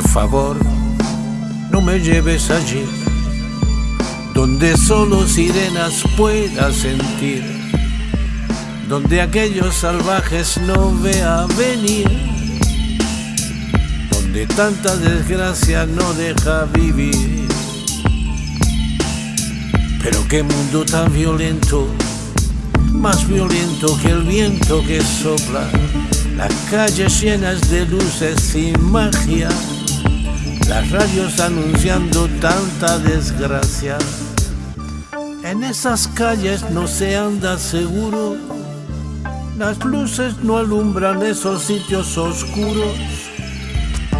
favor, no me lleves allí, donde solo sirenas pueda sentir, donde aquellos salvajes no vea venir, donde tanta desgracia no deja vivir. Pero qué mundo tan violento, más violento que el viento que sopla, las calles llenas de luces sin magia las radios anunciando tanta desgracia. En esas calles no se anda seguro, las luces no alumbran esos sitios oscuros,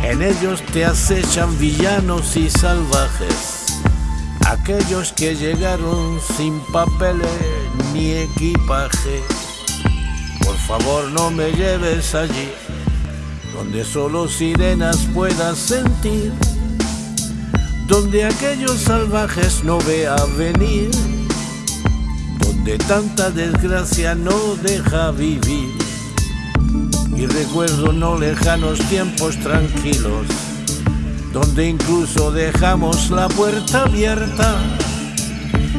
en ellos te acechan villanos y salvajes, aquellos que llegaron sin papeles ni equipaje. Por favor no me lleves allí donde solo sirenas puedas sentir, donde aquellos salvajes no vea venir, donde tanta desgracia no deja vivir. Y recuerdo no lejanos tiempos tranquilos, donde incluso dejamos la puerta abierta.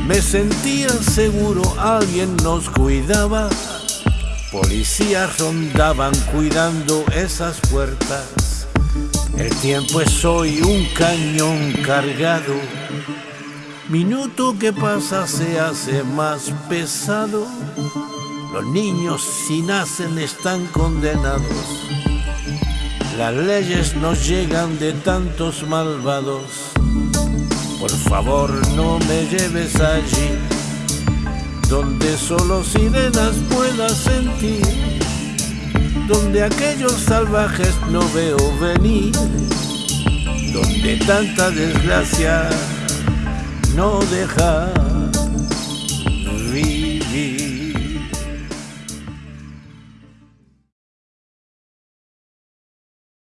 Me sentía seguro, alguien nos cuidaba Policías rondaban cuidando esas puertas. El tiempo es hoy un cañón cargado. Minuto que pasa se hace más pesado. Los niños si nacen están condenados. Las leyes nos llegan de tantos malvados. Por favor no me lleves allí donde solo sirenas pueda sentir, donde aquellos salvajes no veo venir, donde tanta desgracia no deja.